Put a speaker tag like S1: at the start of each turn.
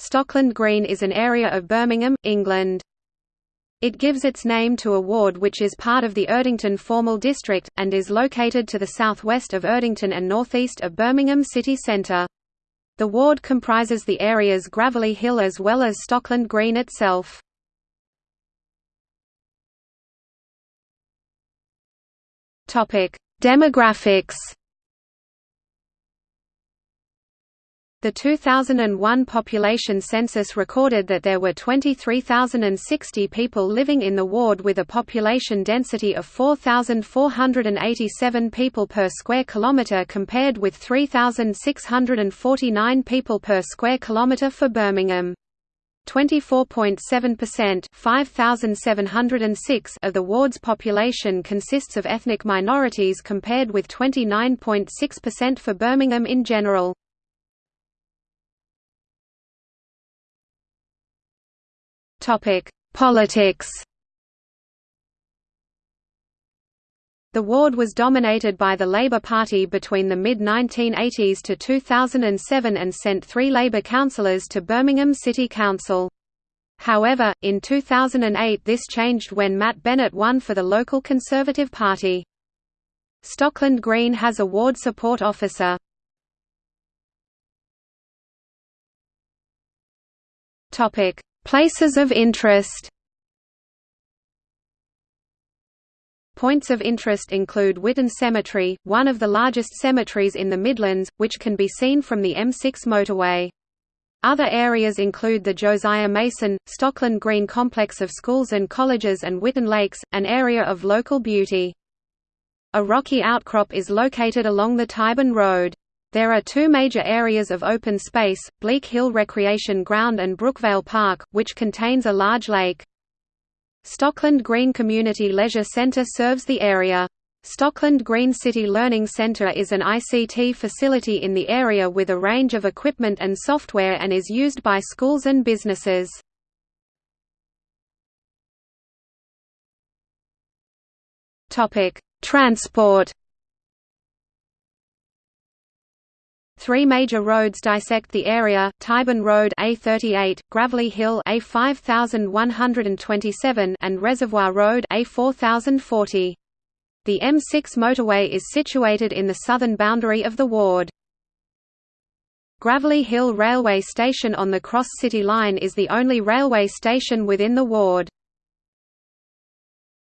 S1: Stockland Green is an area of Birmingham, England. It gives its name to a ward which is part of the Erdington formal district, and is located to the southwest of Erdington and northeast of Birmingham city centre. The ward comprises the areas Gravelly Hill as well as Stockland Green itself. Demographics The 2001 population census recorded that there were 23,060 people living in the ward with a population density of 4,487 people per square kilometre compared with 3,649 people per square kilometre for Birmingham. 24.7% 5,706 of the ward's population consists of ethnic minorities compared with 29.6% for Birmingham in general. Politics. The ward was dominated by the Labour Party between the mid-1980s to 2007 and sent three Labour councillors to Birmingham City Council. However, in 2008 this changed when Matt Bennett won for the local Conservative Party. Stockland Green has a ward support officer. Places of interest Points of interest include Witton Cemetery, one of the largest cemeteries in the Midlands, which can be seen from the M6 motorway. Other areas include the Josiah Mason, Stockland Green complex of schools and colleges and Witton Lakes, an area of local beauty. A rocky outcrop is located along the Tyburn Road. There are two major areas of open space, Bleak Hill Recreation Ground and Brookvale Park, which contains a large lake. Stockland Green Community Leisure Centre serves the area. Stockland Green City Learning Centre is an ICT facility in the area with a range of equipment and software and is used by schools and businesses. Transport Three major roads dissect the area: Tyburn Road A38, Gravelly Hill A5127, and Reservoir Road A4040. The M6 motorway is situated in the southern boundary of the ward. Gravelly Hill Railway Station on the Cross City Line is the only railway station within the ward.